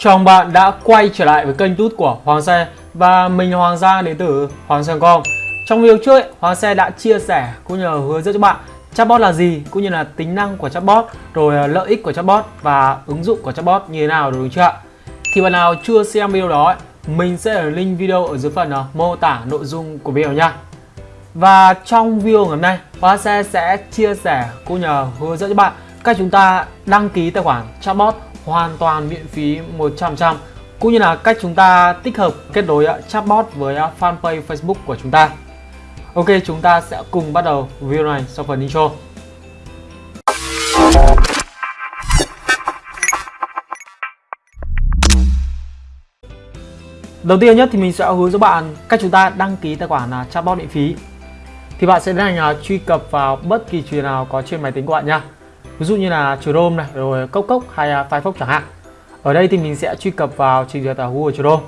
Chào bạn đã quay trở lại với kênh tút của Hoàng Xe Và mình là Hoàng Giang đến từ Hoàng Xe.com Trong video trước, ấy, Hoàng Xe đã chia sẻ cũng như là hướng dẫn cho bạn Chatbot là gì, cũng như là tính năng của chatbot Rồi ờ, lợi ích của chatbot và ứng dụng của chatbot như thế nào đúng chưa ạ? Thì bạn nào chưa xem video đó ấy, Mình sẽ để link video ở dưới phần ờ, mô tả nội dung của video nha. Và trong video ngày hôm nay Hoàng Xe sẽ chia sẻ cũng như là hướng dẫn cho bạn Cách chúng ta đăng ký tài khoản chatbot hoàn toàn miễn phí 100% cũng như là cách chúng ta tích hợp kết nối chatbot với fanpage Facebook của chúng ta. Ok, chúng ta sẽ cùng bắt đầu video này sau phần intro. Đầu tiên nhất thì mình sẽ hướng dẫn bạn cách chúng ta đăng ký tài khoản à, chatbot miễn phí. Thì bạn sẽ tiến hành truy cập vào bất kỳ truyền nào có trên máy tính của bạn nha ví dụ như là Chrome này rồi Cốc Cốc hay à, Firefox chẳng hạn. Ở đây thì mình sẽ truy cập vào trình duyệt ở Google Chrome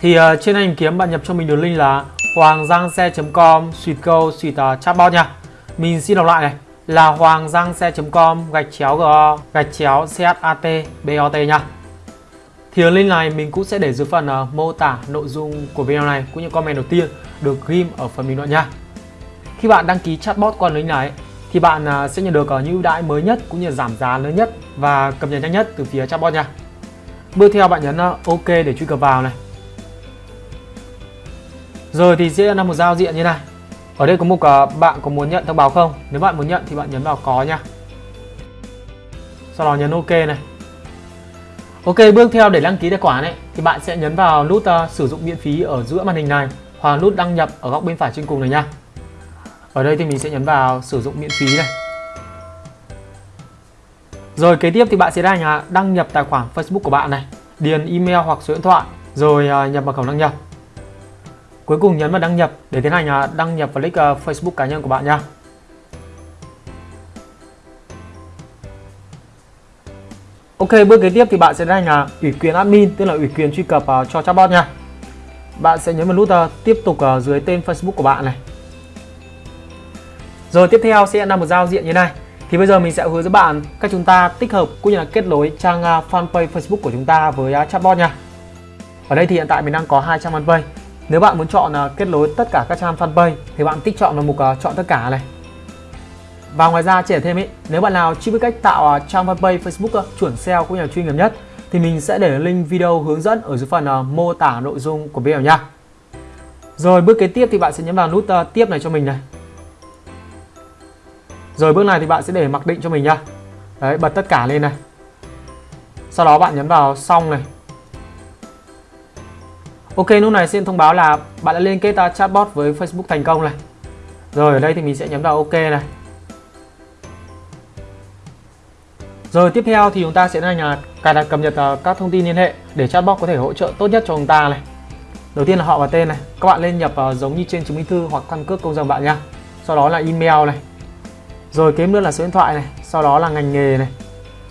thì uh, trên hình kiếm bạn nhập cho mình đường link là hoanggiangxe.com suite câu suite uh, ờ, chatbot nha. Mình xin đọc lại này. Là hoanggiangxe.com gạch chéo g gạch chéo chatbot nha. Thì đường link này mình cũng sẽ để dưới phần uh, mô tả nội dung của video này cũng như comment đầu tiên được ghim ở phần bình luận nha. Khi bạn đăng ký chatbot qua link này thì bạn à, sẽ nhận được à, những ưu đãi mới nhất cũng như giảm giá lớn nhất và cập nhật nhanh nhất từ phía chatbot nha. Bước theo bạn nhấn à, OK để truy cập vào này. Rồi thì sẽ là một giao diện như này. Ở đây có mục bạn có muốn nhận thông báo không? Nếu bạn muốn nhận thì bạn nhấn vào có nha. Sau đó nhấn OK này. Ok, bước theo để đăng ký tài khoản ấy thì bạn sẽ nhấn vào nút uh, sử dụng miễn phí ở giữa màn hình này hoặc nút đăng nhập ở góc bên phải trên cùng này nha. Ở đây thì mình sẽ nhấn vào sử dụng miễn phí này. Rồi kế tiếp thì bạn sẽ đăng, à, đăng nhập tài khoản Facebook của bạn này, điền email hoặc số điện thoại, rồi à, nhập mật khẩu đăng nhập. Cuối cùng nhấn vào đăng nhập để tiến hành à, đăng nhập vào link à, Facebook cá nhân của bạn nha. Ok, bước kế tiếp thì bạn sẽ đánh là ủy quyền admin, tức là ủy quyền truy cập cho chatbot nha. Bạn sẽ nhấn vào nút tiếp tục dưới tên Facebook của bạn này. Rồi tiếp theo sẽ là một giao diện như này. Thì bây giờ mình sẽ hướng dẫn bạn cách chúng ta tích hợp cũng như là kết nối trang à, fanpage Facebook của chúng ta với à, chatbot nha. Ở đây thì hiện tại mình đang có hai trang fanpage. Nếu bạn muốn chọn à, kết nối tất cả các trang fanpage thì bạn tích chọn vào mục chọn tất cả này. Và ngoài ra trẻ thêm ý, nếu bạn nào chưa biết cách tạo trang fanpage Facebook chuẩn SEO cũng như là chuyên nghiệp nhất thì mình sẽ để link video hướng dẫn ở dưới phần mô tả nội dung của video nha. Rồi bước kế tiếp thì bạn sẽ nhấn vào nút tiếp này cho mình này. Rồi bước này thì bạn sẽ để mặc định cho mình nhá. Đấy, bật tất cả lên này. Sau đó bạn nhấn vào xong này. Ok, lúc này xin thông báo là bạn đã liên kết chatbot với Facebook thành công này. Rồi ở đây thì mình sẽ nhấn vào OK này. Rồi tiếp theo thì chúng ta sẽ là cài đặt cập nhật ờ, các thông tin liên hệ để chatbot có thể hỗ trợ tốt nhất cho chúng ta này. Đầu tiên là họ và tên này. Các bạn lên nhập giống như trên chứng minh thư hoặc căn cước công dân bạn nha. Sau đó là email này. Rồi kế nữa là số điện thoại này, sau đó là ngành nghề này.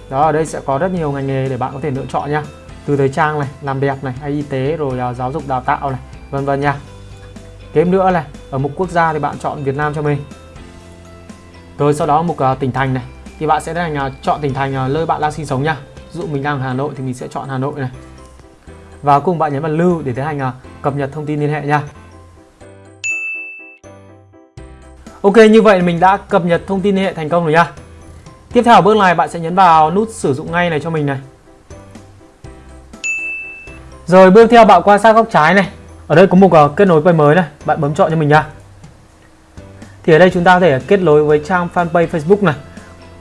Đó ở đây sẽ có rất nhiều ngành nghề để bạn có thể lựa chọn nha. Từ thời trang này, làm đẹp này, hay y tế rồi uh, giáo dục đào tạo này, vân vân nha. Kế nữa này, ở mục quốc gia thì bạn chọn Việt Nam cho mình. Rồi sau đó mục uh, tỉnh thành này thì bạn sẽ thành uh, chọn tỉnh thành uh, nơi bạn đang sinh sống nha. Ví dụ mình đang ở Hà Nội thì mình sẽ chọn Hà Nội này. Và cùng bạn nhấn vào lưu để tiến hành uh, cập nhật thông tin liên hệ nha. Ok như vậy mình đã cập nhật thông tin liên hệ thành công rồi nha. Tiếp theo bước này bạn sẽ nhấn vào nút sử dụng ngay này cho mình này. Rồi bước theo bạn quan sát góc trái này. Ở đây có mục uh, ờ, kết nối quay mới này Bạn bấm chọn cho mình nha. Thì ở đây chúng ta có thể kết nối với trang fanpage Facebook này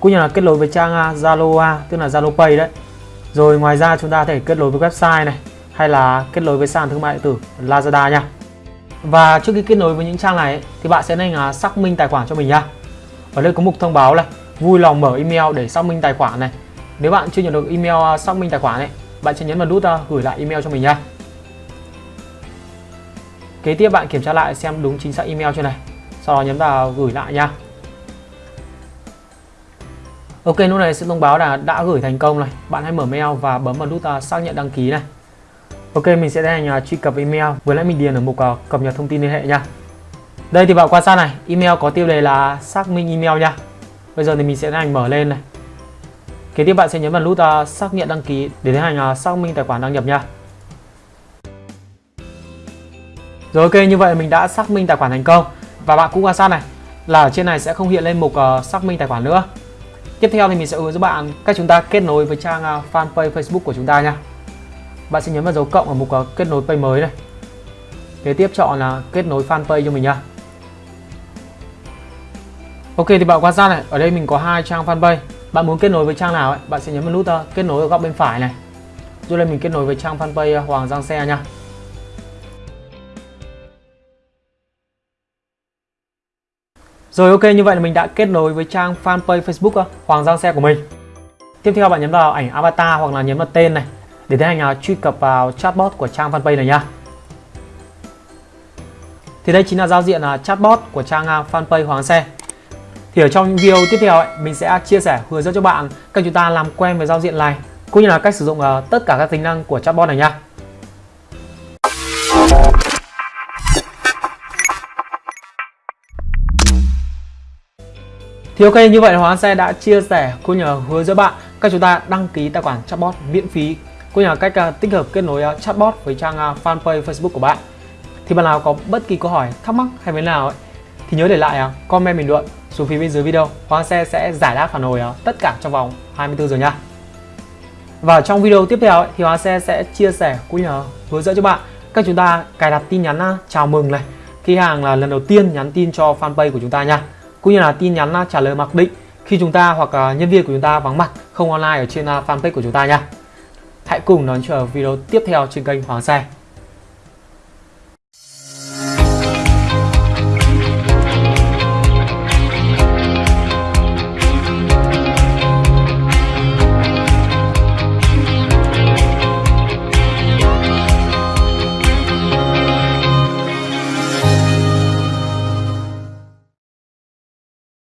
Cũng như là kết nối với trang à, Zalo à, tức là Zalo Pay đấy. Rồi ngoài ra chúng ta có thể kết nối với website này Hay là kết nối với sàn thương mại điện tử Lazada nha và trước khi kết nối với những trang này thì bạn sẽ nên là xác minh tài khoản cho mình nha Ở đây có mục thông báo này, vui lòng mở email để xác minh tài khoản này. Nếu bạn chưa nhận được email à, xác minh tài khoản này bạn sẽ nhấn vào nút à, gửi lại email cho mình nha Kế tiếp bạn kiểm tra lại xem đúng chính xác email chưa này. Sau đó nhấn vào gửi lại nha. Ok, lúc này sẽ thông báo là đã gửi thành công này. Bạn hãy mở mail và bấm vào nút à, xác nhận đăng ký này. Ok mình sẽ tiến hành truy cập email Vừa nãy mình điền ở mục uh, cập nhật thông tin liên hệ nha đây thì bạn quan sát này email có tiêu đề là xác minh email nha bây giờ thì mình sẽ tiến hành mở lên này Kế tiếp bạn sẽ nhấn vào nút uh, xác nhận đăng ký để tiến hành uh, xác minh tài khoản đăng nhập nha. Rồi ok như vậy mình đã xác minh tài khoản thành công và bạn cũng quan sát này là ở trên này sẽ không hiện lên mục uh, xác minh tài khoản nữa. Tiếp theo thì mình sẽ hướng dẫn bạn cách chúng ta kết nối với trang uh, fanpage Facebook của chúng ta nha. Bạn sẽ nhấn vào dấu cộng ở mục kết nối page mới này. Kế tiếp chọn là kết nối fanpage cho mình nha. Ok thì bạn quan sát này, ở đây mình có hai trang fanpage. Bạn muốn kết nối với trang nào ấy, bạn sẽ nhấn vào nút ờ, kết nối ở góc bên phải này. Rồi đây mình kết nối với trang fanpage ờ, Hoàng Giang Xe nha. Rồi ok như vậy là mình đã kết nối với trang fanpage Facebook ờ, Hoàng Giang Xe của mình. Tiếp theo bạn nhấn vào ảnh avatar hoặc là nhấn vào tên này để tiến hành uh, truy cập vào chatbot của trang fanpage này nha. Thì đây chính là giao diện uh, chatbot của trang uh, fanpage Hoàng Xe. Thì ở trong video tiếp theo ấy, mình sẽ chia sẻ hướng dẫn cho bạn cách chúng ta làm quen với giao diện này cũng như là cách sử dụng uh, tất cả các tính năng của chatbot này nha. Thì ok như vậy Hoàng Xe đã chia sẻ cũng như hướng dẫn bạn cách chúng ta đăng ký tài khoản chatbot miễn phí cũng như là cách à, tích hợp kết nối à, chatbot với trang à, fanpage Facebook của bạn. Thì bạn nào có bất kỳ câu hỏi, thắc mắc hay vấn nào ấy, thì nhớ để lại comment bình luận xuống phía bên dưới video. Hoàng Xe sẽ giải đáp phản hồi tất cả trong vòng 24 giờ nha. Và trong video tiếp theo ấy, thì Hoàng Xe sẽ chia sẻ cũng như là hướng dẫn cho bạn cách chúng ta cài đặt tin nhắn chào mừng này khi hàng là lần đầu tiên nhắn tin cho fanpage của chúng ta nha cũng như là tin nhắn trả lời mặc định khi chúng ta hoặc nhân viên của chúng ta vắng mặt không online ở trên fanpage của chúng ta nha. Hãy cùng đón chờ video tiếp theo trên kênh Hoàng Xe.